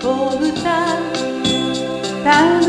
子豚タ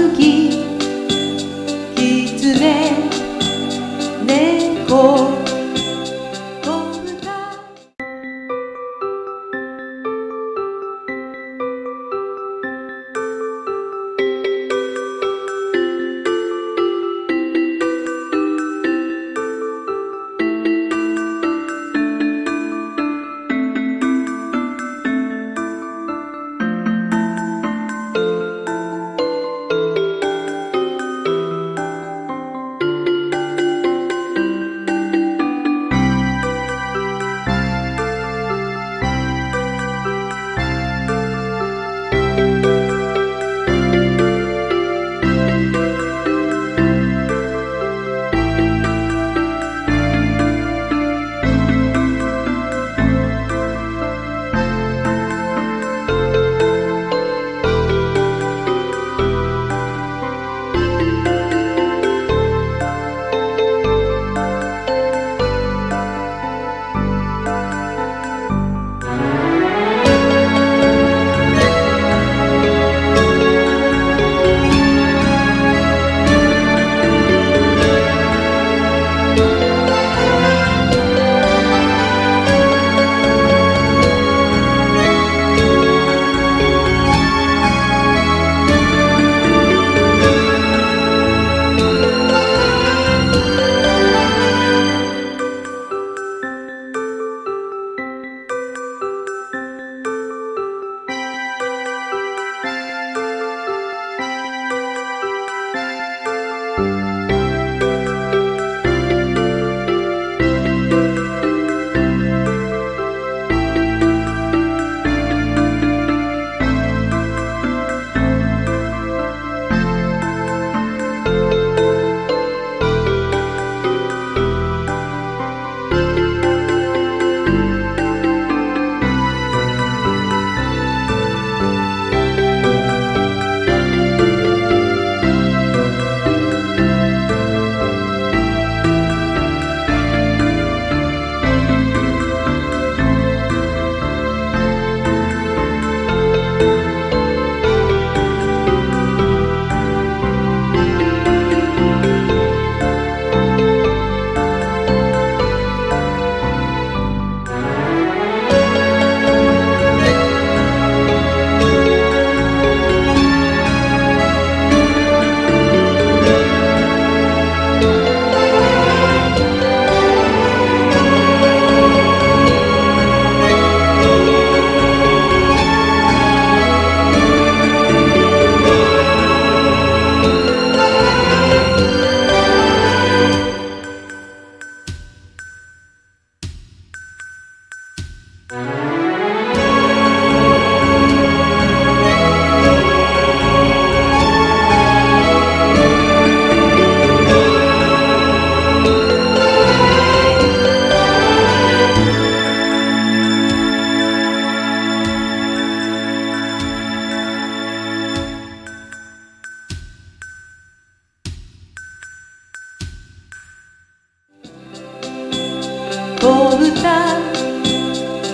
豚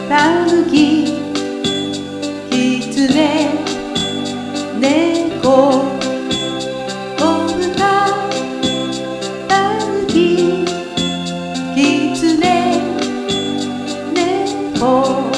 タヌキキツネ猫子豚タヌキキツネ猫。